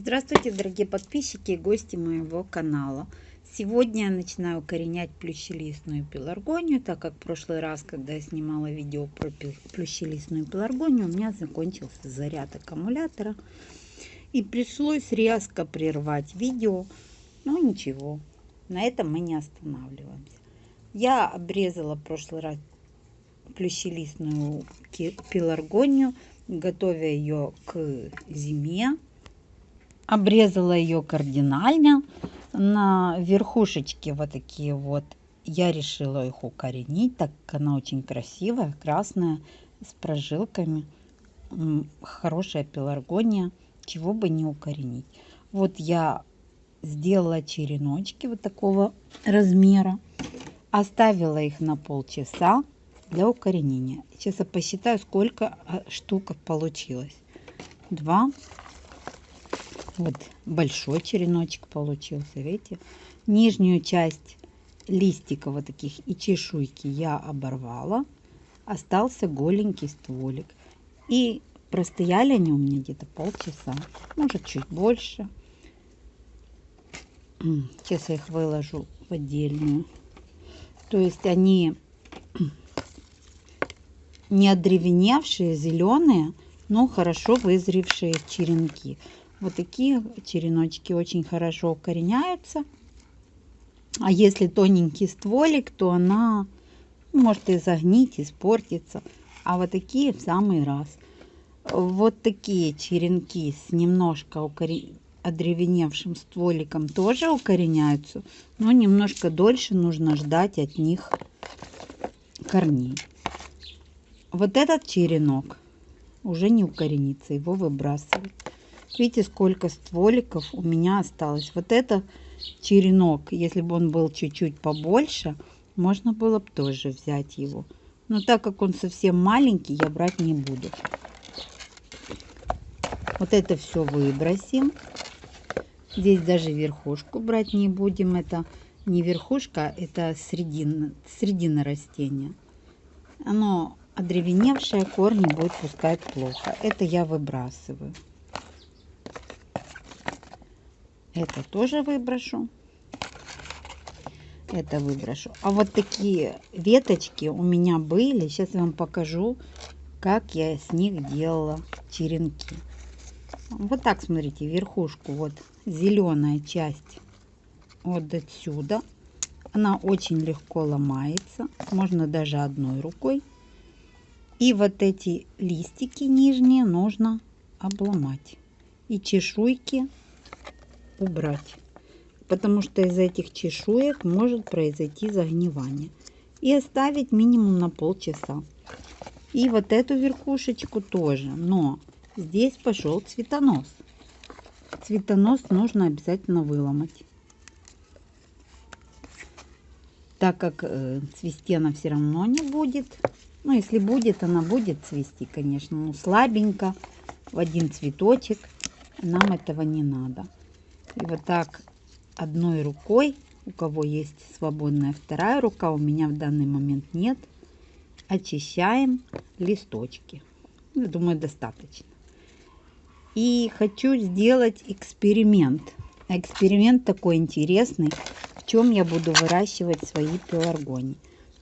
дорогие подписчики и гости моего канала. Сегодня я начинаю укоренять плющелистную пеларгонию, так как в прошлый раз, когда я снимала видео про плющелистную пеларгонию, у меня закончился заряд аккумулятора. И пришлось резко прервать видео. Но ничего, на этом мы не останавливаемся. Я обрезала в прошлый раз плющелистную пеларгонию, готовя ее к зиме обрезала ее кардинально на верхушечке вот такие вот. Я решила их укоренить, так как она очень красивая, красная, с прожилками. Хорошая пеларгония, чего бы не укоренить. Вот я сделала череночки вот такого размера. Оставила их на полчаса для укоренения. Сейчас я посчитаю, сколько а, штук получилось. Два, вот большой череночек получился, видите? Нижнюю часть листика вот таких и чешуйки я оборвала. Остался голенький стволик. И простояли они у меня где-то полчаса, может чуть больше. Сейчас я их выложу в отдельную. То есть они не одревеневшие, зеленые, но хорошо вызревшие черенки. Вот такие череночки очень хорошо укореняются. А если тоненький стволик, то она может и загнить, испортиться. А вот такие в самый раз. Вот такие черенки с немножко укорен... одревеневшим стволиком тоже укореняются. Но немножко дольше нужно ждать от них корней. Вот этот черенок уже не укоренится, его выбрасывать. Видите, сколько стволиков у меня осталось. Вот это черенок, если бы он был чуть-чуть побольше, можно было бы тоже взять его. Но так как он совсем маленький, я брать не буду. Вот это все выбросим. Здесь даже верхушку брать не будем. Это не верхушка, это средина, средина растения. Оно одревеневшее, корни будет пускать плохо. Это я выбрасываю. Это тоже выброшу. Это выброшу. А вот такие веточки у меня были. Сейчас я вам покажу, как я с них делала черенки. Вот так, смотрите, верхушку, вот зеленая часть вот отсюда. Она очень легко ломается. Можно даже одной рукой. И вот эти листики нижние нужно обломать. И чешуйки убрать, потому что из этих чешуек может произойти загнивание. И оставить минимум на полчаса. И вот эту верхушечку тоже, но здесь пошел цветонос. Цветонос нужно обязательно выломать. Так как э, цвести она все равно не будет. Ну, если будет, она будет цвести, конечно, но слабенько, в один цветочек. Нам этого не надо. И вот так одной рукой, у кого есть свободная вторая рука, у меня в данный момент нет, очищаем листочки. Я думаю, достаточно. И хочу сделать эксперимент. Эксперимент такой интересный, в чем я буду выращивать свои пеларгонии.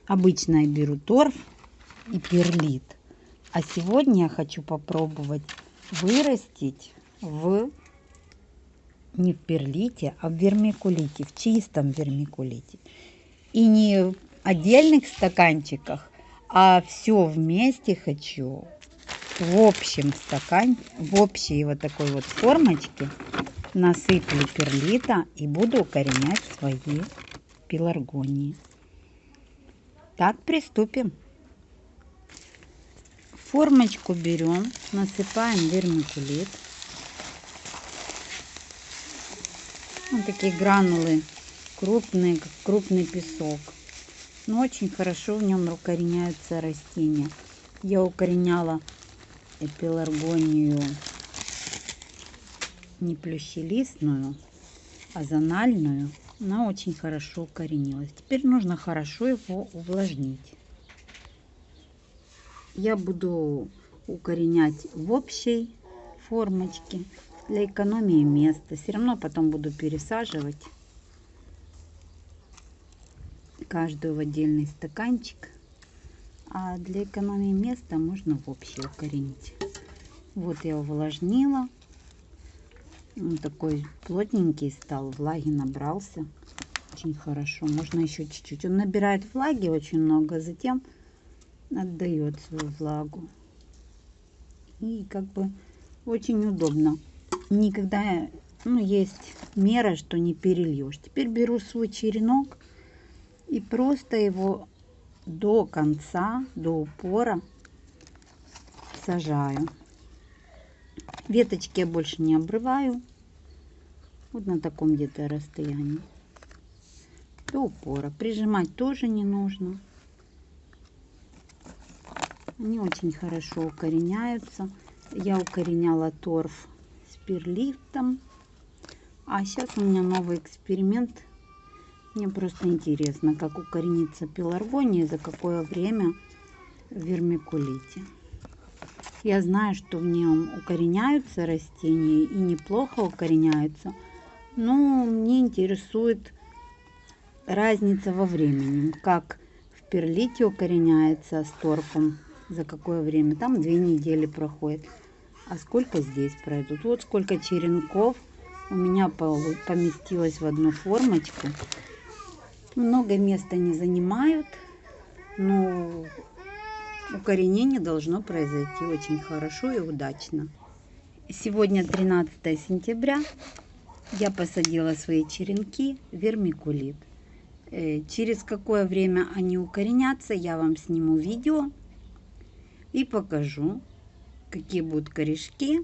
Обычно я беру торф и перлит. А сегодня я хочу попробовать вырастить в не в перлите, а в вермикулите, в чистом вермикулите. И не в отдельных стаканчиках, а все вместе хочу в общем стакане, в общей вот такой вот формочке насыплю перлита и буду укоренять свои пеларгонии. Так, приступим. Формочку берем, насыпаем вермикулит. Вот такие гранулы крупные, как крупный песок. Но очень хорошо в нем укореняются растения. Я укореняла эпиларгонию не плющелистную, а зональную. Она очень хорошо укоренилась. Теперь нужно хорошо его увлажнить. Я буду укоренять в общей формочке для экономии места. Все равно потом буду пересаживать каждую в отдельный стаканчик. А для экономии места можно в общий укоренить. Вот я увлажнила. Он такой плотненький стал, влаги набрался. Очень хорошо. Можно еще чуть-чуть. Он набирает влаги очень много, затем отдает свою влагу. И как бы очень удобно. Никогда, ну, есть мера, что не перельешь. Теперь беру свой черенок и просто его до конца, до упора сажаю. Веточки я больше не обрываю. Вот на таком где-то расстоянии. До упора. Прижимать тоже не нужно. Они очень хорошо укореняются. Я укореняла торф перлифтом. А сейчас у меня новый эксперимент мне просто интересно, как укоренится пеларгония и за какое время в вермикулите. Я знаю, что в нем укореняются растения и неплохо укореняются, но мне интересует разница во времени, как в перлите укореняется с торфом, за какое время. Там две недели проходит. А сколько здесь пройдут? Вот сколько черенков у меня поместилось в одну формочку. Много места не занимают, но укоренение должно произойти очень хорошо и удачно. Сегодня 13 сентября. Я посадила свои черенки вермикулит. Э, через какое время они укоренятся, я вам сниму видео и покажу, какие будут корешки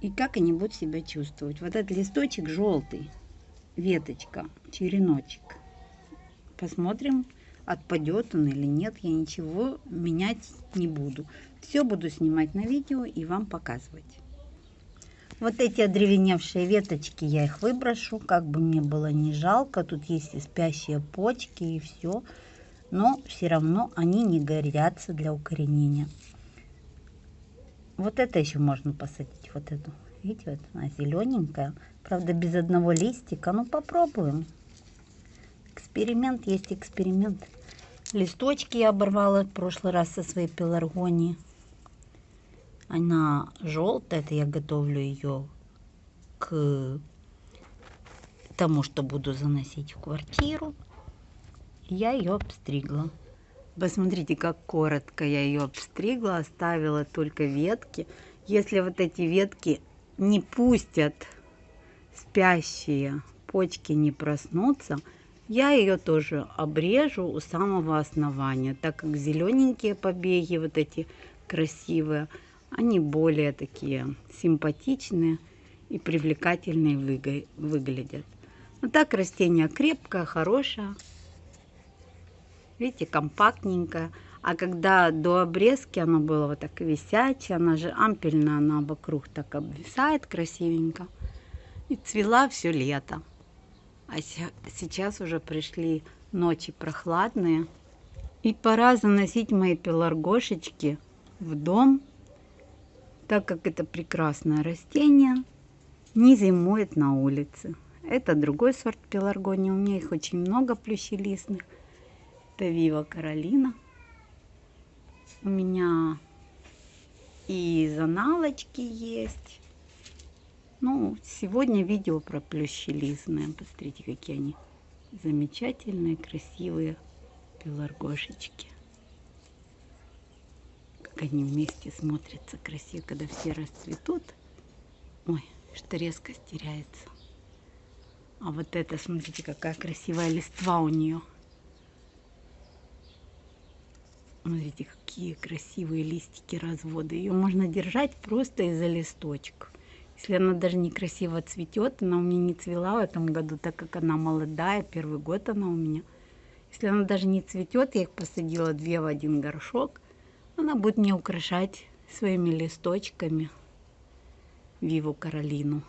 и как они будут себя чувствовать. Вот этот листочек желтый, веточка, череночек. Посмотрим, отпадет он или нет. Я ничего менять не буду. Все буду снимать на видео и вам показывать. Вот эти одревеневшие веточки я их выброшу, как бы мне было не жалко. Тут есть и спящие почки и все. Но все равно они не горятся для укоренения. Вот это еще можно посадить, вот эту. Видите, вот она зелененькая. Правда, без одного листика. Ну, попробуем. Эксперимент есть эксперимент. Листочки я оборвала в прошлый раз со своей пеларгонии. Она желтая, это я готовлю ее к тому, что буду заносить в квартиру. Я ее обстригла. Посмотрите, как коротко я ее обстригла, оставила только ветки. Если вот эти ветки не пустят спящие почки не проснутся, я ее тоже обрежу у самого основания, так как зелененькие побеги, вот эти красивые, они более такие симпатичные и привлекательные выглядят. Но так растение крепкое, хорошее. Видите, компактненькое. А когда до обрезки оно было вот так висячее, она же ампельная, она вокруг так обвисает красивенько. И цвела все лето. А сейчас уже пришли ночи прохладные. И пора заносить мои пеларгошечки в дом, так как это прекрасное растение не зимует на улице. Это другой сорт пеларгонии. У меня их очень много плющелистных. Это Вива Каролина. У меня и заналочки есть. Ну, сегодня видео про плющелистные. Посмотрите, какие они замечательные, красивые пеларгошечки. Как они вместе смотрятся красиво, когда все расцветут. Ой, что резко теряется. А вот это, смотрите, какая красивая листва у нее. Смотрите, какие красивые листики развода. Ее можно держать просто из-за листочков. Если она даже некрасиво цветет, она у меня не цвела в этом году, так как она молодая, первый год она у меня. Если она даже не цветет, я их посадила две в один горшок, она будет мне украшать своими листочками Виву Каролину.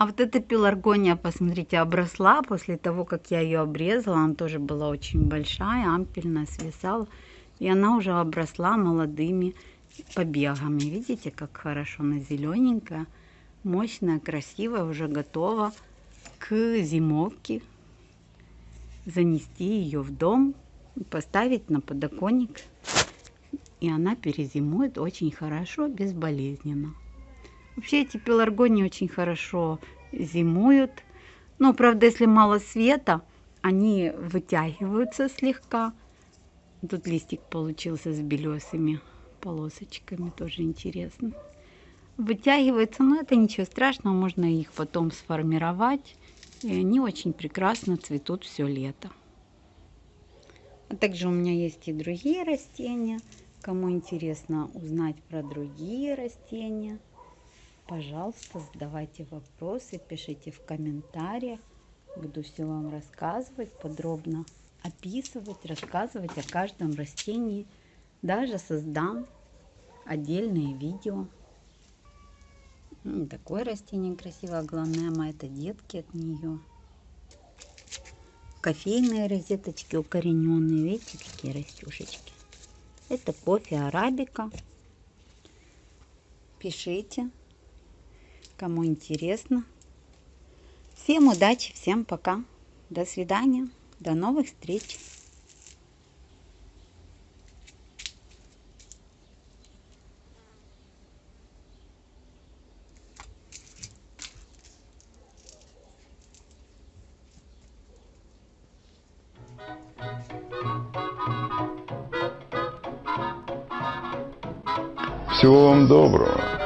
А вот эта пеларгония, посмотрите, обросла после того, как я ее обрезала. Она тоже была очень большая, ампельная, свисала. И она уже обросла молодыми побегами. Видите, как хорошо она зелененькая, мощная, красивая, уже готова к зимовке. Занести ее в дом, поставить на подоконник. И она перезимует очень хорошо, безболезненно. Вообще эти пеларгонии очень хорошо зимуют. Но, правда, если мало света, они вытягиваются слегка. Тут листик получился с белесыми полосочками, тоже интересно. Вытягивается, но это ничего страшного, можно их потом сформировать. И они очень прекрасно цветут все лето. А также у меня есть и другие растения. Кому интересно узнать про другие растения, пожалуйста, задавайте вопросы, пишите в комментариях. Буду все вам рассказывать, подробно описывать, рассказывать о каждом растении. Даже создам отдельные видео. Такое растение красивое, главное, это детки от нее. Кофейные розеточки укорененные, видите, какие растюшечки. Это кофе арабика. Пишите, кому интересно. Всем удачи, всем пока. До свидания, до новых встреч. Всего вам доброго.